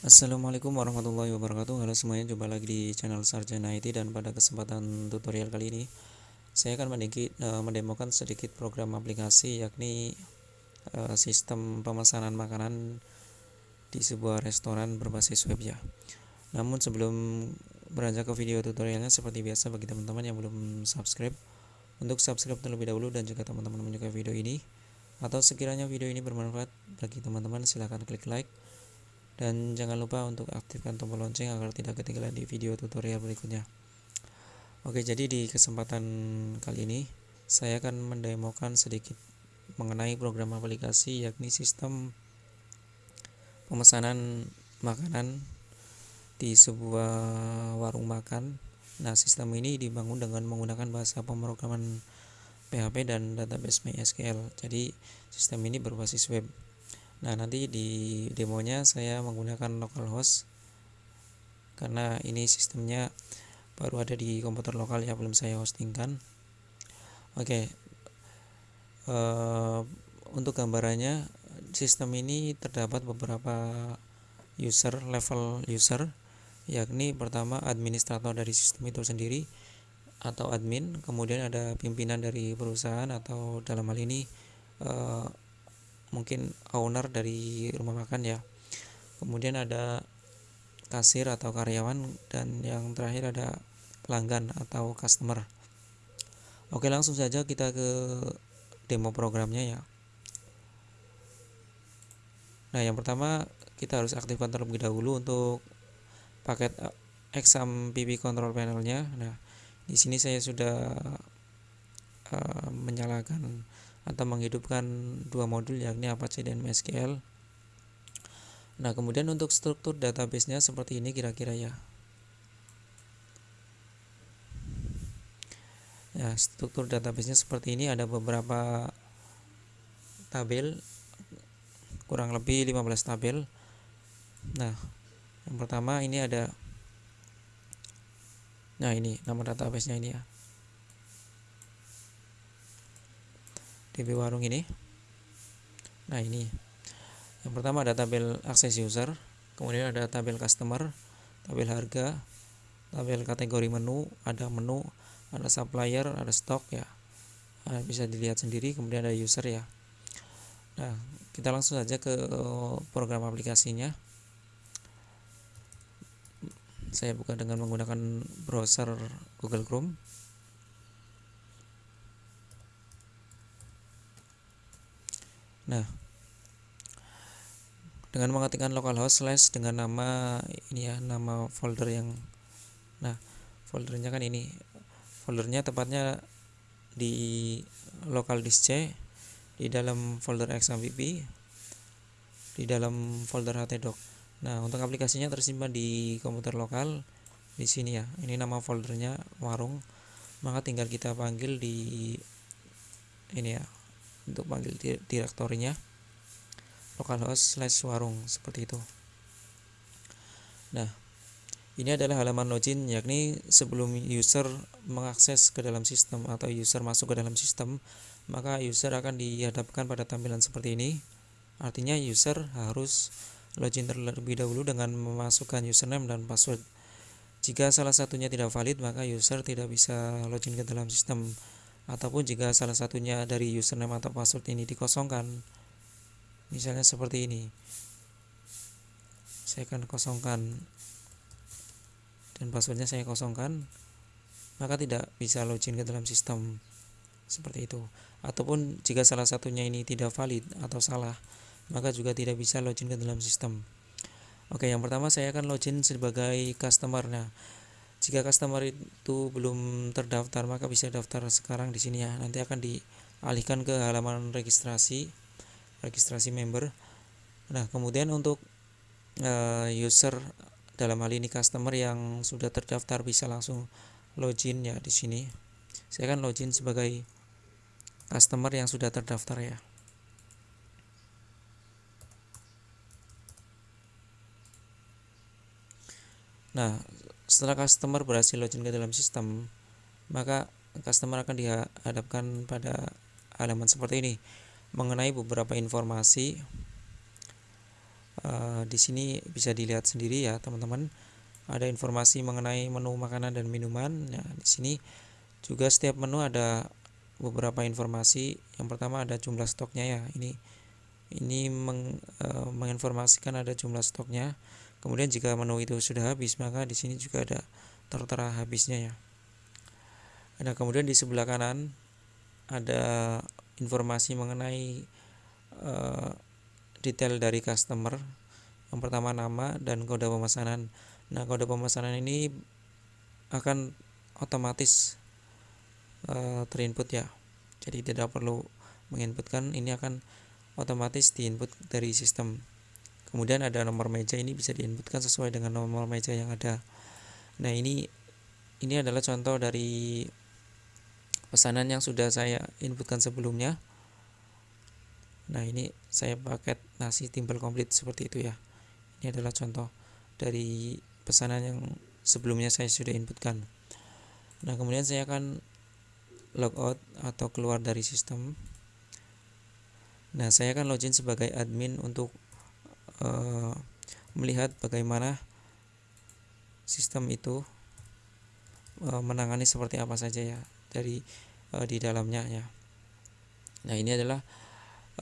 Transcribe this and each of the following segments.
Assalamualaikum warahmatullahi wabarakatuh. Halo semuanya, jumpa lagi di channel Sarjana IT dan pada kesempatan tutorial kali ini saya akan mendikit, uh, mendemokan sedikit program aplikasi yakni uh, sistem pemesanan makanan di sebuah restoran berbasis web ya. Namun sebelum beranjak ke video tutorialnya seperti biasa bagi teman-teman yang belum subscribe untuk subscribe terlebih dahulu dan jika teman-teman menyukai video ini atau sekiranya video ini bermanfaat bagi teman-teman silahkan klik like dan jangan lupa untuk aktifkan tombol lonceng agar tidak ketinggalan di video tutorial berikutnya. Oke jadi di kesempatan kali ini saya akan mendemokan sedikit mengenai program aplikasi yakni sistem pemesanan makanan di sebuah warung makan. Nah sistem ini dibangun dengan menggunakan bahasa pemrograman PHP dan database MySQL. Jadi sistem ini berbasis web Nah, nanti di demonya saya menggunakan localhost karena ini sistemnya baru ada di komputer lokal ya belum saya hostingkan. Oke. Uh, untuk gambarannya sistem ini terdapat beberapa user level user yakni pertama administrator dari sistem itu sendiri atau admin, kemudian ada pimpinan dari perusahaan atau dalam hal ini uh, mungkin owner dari rumah makan ya. Kemudian ada kasir atau karyawan dan yang terakhir ada pelanggan atau customer. Oke langsung saja kita ke demo programnya ya. Nah yang pertama kita harus aktifkan terlebih dahulu untuk paket exam PB control panelnya. Nah di sini saya sudah uh, menyalakan atau menghidupkan dua modul yakni Apache dan MySQL. Nah, kemudian untuk struktur database-nya seperti ini kira-kira ya. Ya, struktur database-nya seperti ini ada beberapa tabel kurang lebih 15 tabel. Nah, yang pertama ini ada Nah, ini nama database-nya ini ya. DB warung ini. Nah ini. Yang pertama ada tabel akses user kemudian ada tabel customer tabel harga tabel kategori menu ada menu ada supplier ada stok ya. Nah, bisa dilihat sendiri kemudian ada user ya. Nah kita langsung saja ke program aplikasinya. Saya buka dengan menggunakan browser Google Chrome Nah, dengan mengetikkan localhost slash dengan nama ini ya, nama folder yang nah, foldernya kan ini. Foldernya tepatnya di local disk C di dalam folder xmpp di dalam folder htdoc. Nah, untuk aplikasinya tersimpan di komputer lokal di sini ya. Ini nama foldernya warung. Maka tinggal kita panggil di ini ya untuk panggil direktorinya localhost slash warung seperti itu. Nah ini adalah halaman login yakni sebelum user mengakses ke dalam sistem atau user masuk ke dalam sistem maka user akan dihadapkan pada tampilan seperti ini. Artinya user harus login terlebih dahulu dengan memasukkan username dan password. Jika salah satunya tidak valid maka user tidak bisa login ke dalam sistem ataupun jika salah satunya dari username atau password ini dikosongkan. Misalnya seperti ini. Saya akan kosongkan. Dan passwordnya saya kosongkan maka tidak bisa login ke dalam sistem seperti itu. Ataupun jika salah satunya ini tidak valid atau salah maka juga tidak bisa login ke dalam sistem. Oke yang pertama saya akan login sebagai customer nah jika customer itu belum terdaftar maka bisa daftar sekarang di sini ya. Nanti akan dialihkan ke halaman registrasi registrasi member. Nah, kemudian untuk uh, user dalam hal ini customer yang sudah terdaftar bisa langsung login ya di sini. Saya akan login sebagai customer yang sudah terdaftar ya. Nah, setelah customer berhasil login ke dalam sistem, maka customer akan dihadapkan pada halaman seperti ini. Mengenai beberapa informasi uh, di sini bisa dilihat sendiri ya teman-teman. Ada informasi mengenai menu makanan dan minuman. Nah di sini juga setiap menu ada beberapa informasi. Yang pertama ada jumlah stoknya ya. Ini ini meng, e, menginformasikan ada jumlah stoknya kemudian jika menu itu sudah habis maka di sini juga ada tertera habisnya ya. Nah kemudian di sebelah kanan ada informasi mengenai e, detail dari customer. Yang pertama nama dan kode pemesanan. Nah kode pemesanan ini akan otomatis e, terinput ya. Jadi tidak perlu menginputkan ini akan otomatis diinput dari sistem. Kemudian ada nomor meja ini bisa diinputkan sesuai dengan nomor meja yang ada. Nah, ini ini adalah contoh dari pesanan yang sudah saya inputkan sebelumnya. Nah, ini saya paket nasi timbal komplit seperti itu ya. Ini adalah contoh dari pesanan yang sebelumnya saya sudah inputkan. Nah, kemudian saya akan logout atau keluar dari sistem. Nah, saya akan login sebagai admin untuk uh, melihat bagaimana sistem itu uh, menangani seperti apa saja ya dari uh, di dalamnya ya. Nah, ini adalah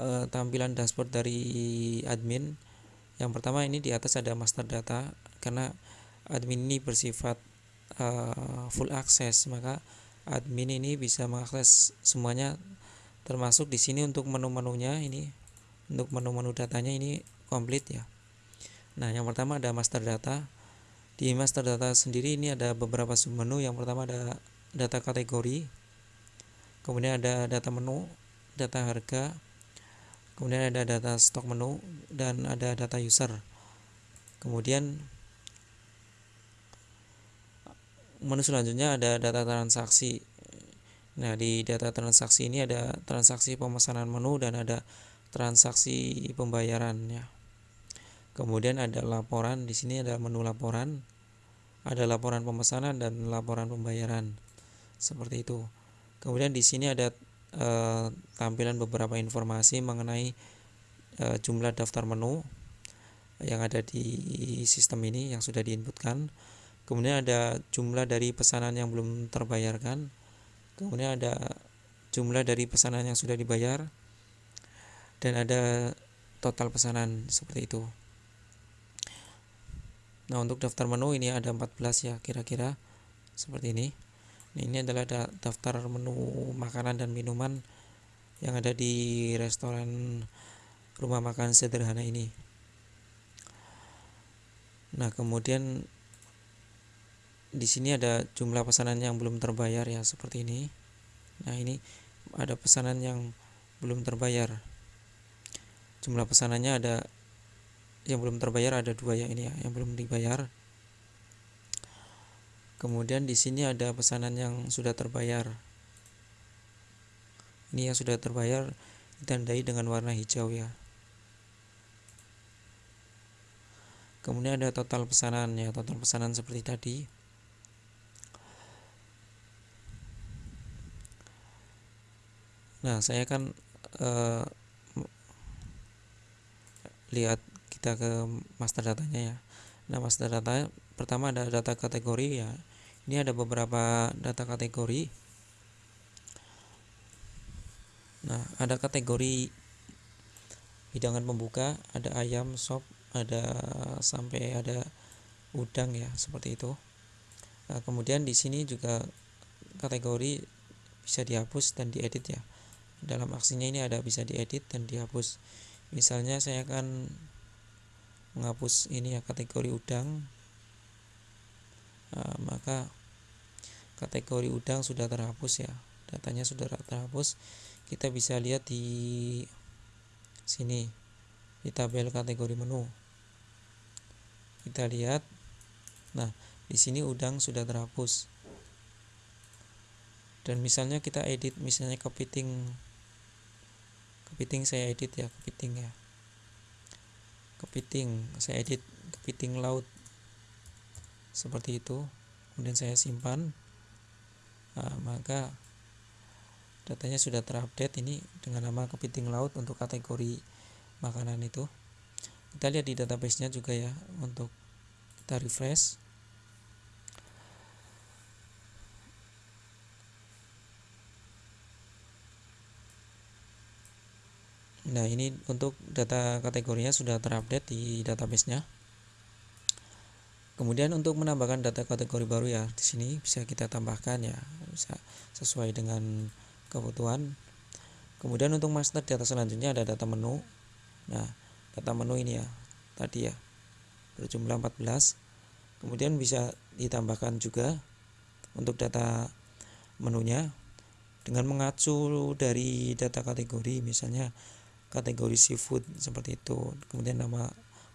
uh, tampilan dashboard dari admin. Yang pertama ini di atas ada master data karena admin ini bersifat uh, full access, maka admin ini bisa mengakses semuanya termasuk di sini untuk menu-menunya ini untuk menu-menu datanya ini komplit ya. Nah yang pertama ada master data. Di master data sendiri ini ada beberapa submenu. Yang pertama ada data kategori kemudian ada data menu data harga kemudian ada data stok menu dan ada data user. Kemudian menu selanjutnya ada data transaksi. Nah, di data transaksi ini ada transaksi pemesanan menu dan ada transaksi pembayaran ya. Kemudian ada laporan, di sini ada menu laporan, ada laporan pemesanan dan laporan pembayaran. Seperti itu. Kemudian di sini ada e, tampilan beberapa informasi mengenai e, jumlah daftar menu yang ada di sistem ini yang sudah diinputkan. Kemudian ada jumlah dari pesanan yang belum terbayarkan kemudian ada jumlah dari pesanan yang sudah dibayar dan ada total pesanan seperti itu nah untuk daftar menu ini ada 14 ya kira-kira seperti ini. Nah, ini adalah daftar menu makanan dan minuman yang ada di restoran rumah makan sederhana ini. Nah kemudian di sini ada jumlah pesanan yang belum terbayar ya seperti ini. Nah ini ada pesanan yang belum terbayar. Jumlah pesanannya ada yang belum terbayar ada dua ya ini ya yang belum dibayar. Kemudian di sini ada pesanan yang sudah terbayar. Ini yang sudah terbayar ditandai dengan warna hijau ya. Kemudian ada total pesanan ya total pesanan seperti tadi. Nah, saya akan uh, lihat kita ke master datanya ya. Nah, master data pertama ada data kategori ya. Ini ada beberapa data kategori. Nah, ada kategori hidangan pembuka, ada ayam, sop, ada sampai ada udang ya, seperti itu. Nah, kemudian di sini juga kategori bisa dihapus dan diedit ya dalam aksinya ini ada bisa diedit dan dihapus misalnya saya akan menghapus ini ya kategori udang. Nah, maka kategori udang sudah terhapus ya datanya sudah terhapus. Kita bisa lihat di sini di tabel kategori menu. Kita lihat. Nah di sini udang sudah terhapus. Dan misalnya kita edit misalnya kepiting kepiting saya edit ya kepiting ya kepiting saya edit kepiting laut. Seperti itu. Kemudian saya simpan. Nah, maka datanya sudah terupdate ini dengan nama kepiting laut untuk kategori makanan itu. Kita lihat di database-nya juga ya untuk kita refresh Nah, ini untuk data kategorinya sudah terupdate di database-nya. Kemudian untuk menambahkan data kategori baru ya, di sini bisa kita tambahkan ya, bisa sesuai dengan kebutuhan. Kemudian untuk master data selanjutnya ada data menu. Nah, data menu ini ya, tadi ya, berjumlah 14. Kemudian bisa ditambahkan juga untuk data menunya dengan mengacu dari data kategori misalnya kategori seafood seperti itu. Kemudian nama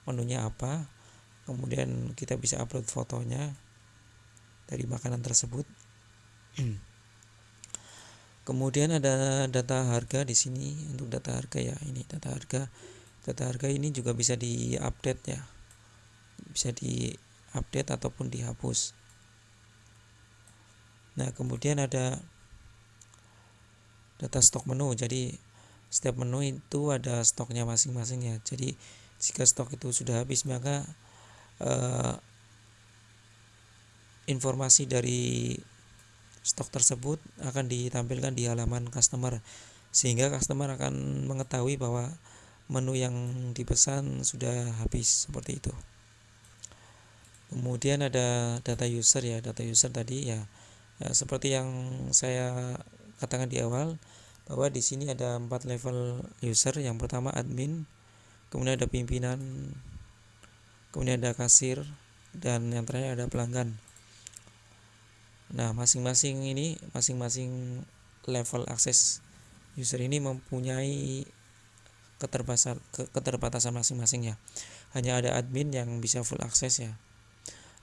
menunya apa. Kemudian kita bisa upload fotonya dari makanan tersebut. Kemudian ada data harga di sini. Untuk data harga ya ini data harga. Data harga ini juga bisa diupdate ya. Bisa diupdate ataupun dihapus. Nah kemudian ada data stok menu. Jadi setiap menu itu ada stoknya masing-masing ya. Jadi jika stok itu sudah habis maka eh, informasi dari stok tersebut akan ditampilkan di halaman customer. Sehingga customer akan mengetahui bahwa menu yang dipesan sudah habis seperti itu. Kemudian ada data user ya. Data user tadi ya, ya seperti yang saya katakan di awal bahwa di sini ada empat level user. Yang pertama admin kemudian ada pimpinan kemudian ada kasir dan yang terakhir ada pelanggan. Nah masing-masing ini masing-masing level akses user ini mempunyai keterbatasan masing-masing ya. Hanya ada admin yang bisa full akses ya.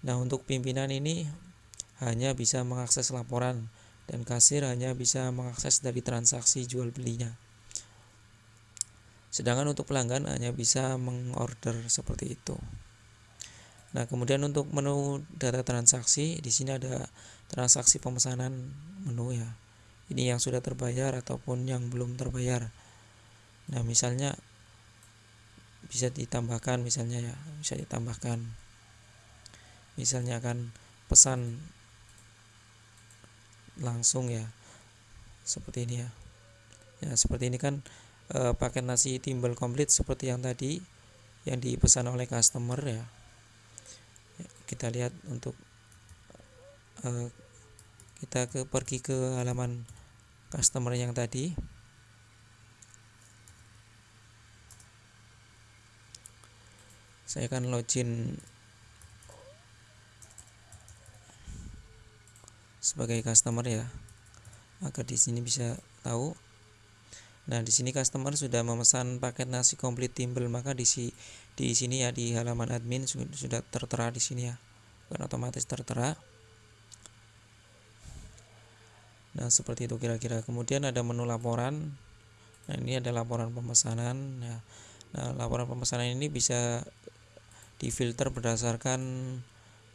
Nah untuk pimpinan ini hanya bisa mengakses laporan dan kasir hanya bisa mengakses dari transaksi jual belinya. Sedangkan untuk pelanggan hanya bisa mengorder seperti itu. Nah, kemudian untuk menu data transaksi di sini ada transaksi pemesanan menu ya. Ini yang sudah terbayar ataupun yang belum terbayar. Nah, misalnya bisa ditambahkan misalnya ya, bisa ditambahkan. Misalnya akan pesan langsung ya. Seperti ini ya. Ya seperti ini kan e, paket nasi timbal komplit seperti yang tadi yang dipesan oleh customer ya, ya kita lihat untuk e, kita ke pergi ke halaman customer yang tadi. Saya akan login sebagai customer ya. Agar di sini bisa tahu. Nah di sini customer sudah memesan paket nasi komplit timbel maka di si di sini ya di halaman admin sudah tertera di sini ya. Bukan otomatis tertera. Nah seperti itu kira-kira. Kemudian ada menu laporan. Nah ini ada laporan pemesanan nah, nah laporan pemesanan ini bisa difilter berdasarkan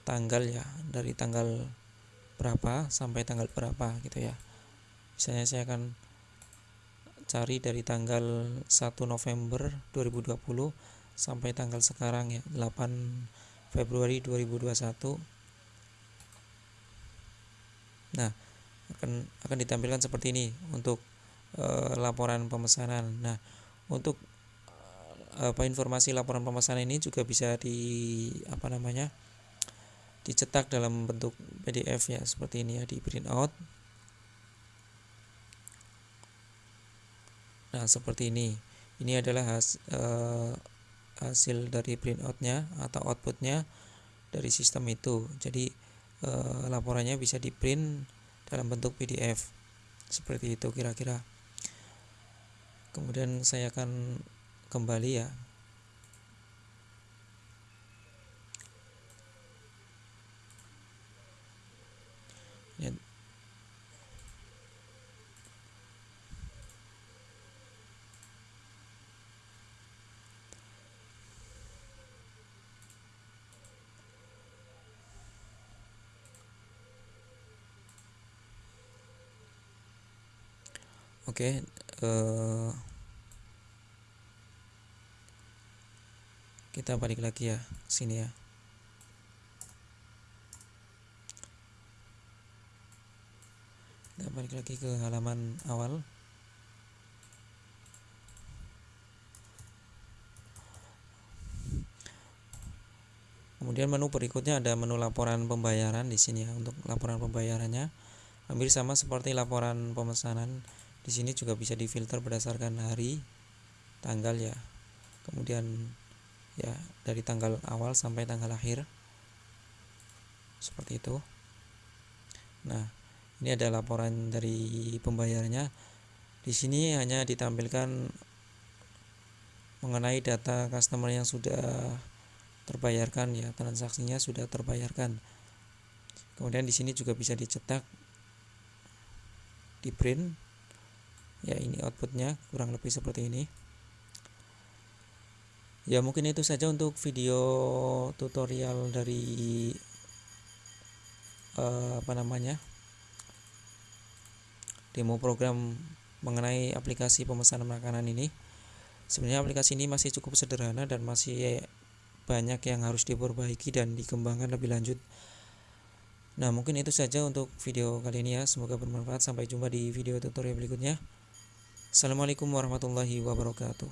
tanggal ya dari tanggal berapa sampai tanggal berapa gitu ya. Misalnya saya akan cari dari tanggal 1 November 2020 sampai tanggal sekarang ya 8 Februari 2021 nah akan akan ditampilkan seperti ini untuk e, laporan pemesanan. Nah untuk apa informasi laporan pemesanan ini juga bisa di apa namanya dicetak dalam bentuk PDF ya seperti ini ya di print out. Nah seperti ini. Ini adalah has, uh, hasil dari print outnya atau outputnya dari sistem itu. Jadi uh, laporannya bisa di print dalam bentuk PDF seperti itu kira-kira. Kemudian saya akan kembali ya Oke, uh, kita balik lagi ya sini ya. Kita balik lagi ke halaman awal. Kemudian menu berikutnya ada menu laporan pembayaran di sini ya untuk laporan pembayarannya. Hampir sama seperti laporan pemesanan di sini juga bisa difilter berdasarkan hari tanggal ya. Kemudian ya dari tanggal awal sampai tanggal akhir. Seperti itu. Nah ini ada laporan dari pembayarannya di sini hanya ditampilkan mengenai data customer yang sudah terbayarkan ya transaksinya sudah terbayarkan. Kemudian di sini juga bisa dicetak di print ya ini outputnya kurang lebih seperti ini. Ya mungkin itu saja untuk video tutorial dari uh, apa namanya demo program mengenai aplikasi pemesanan makanan ini. Sebenarnya aplikasi ini masih cukup sederhana dan masih banyak yang harus diperbaiki dan dikembangkan lebih lanjut. Nah mungkin itu saja untuk video kali ini ya. Semoga bermanfaat. Sampai jumpa di video tutorial berikutnya Assalamualaikum warahmatullahi wabarakatuh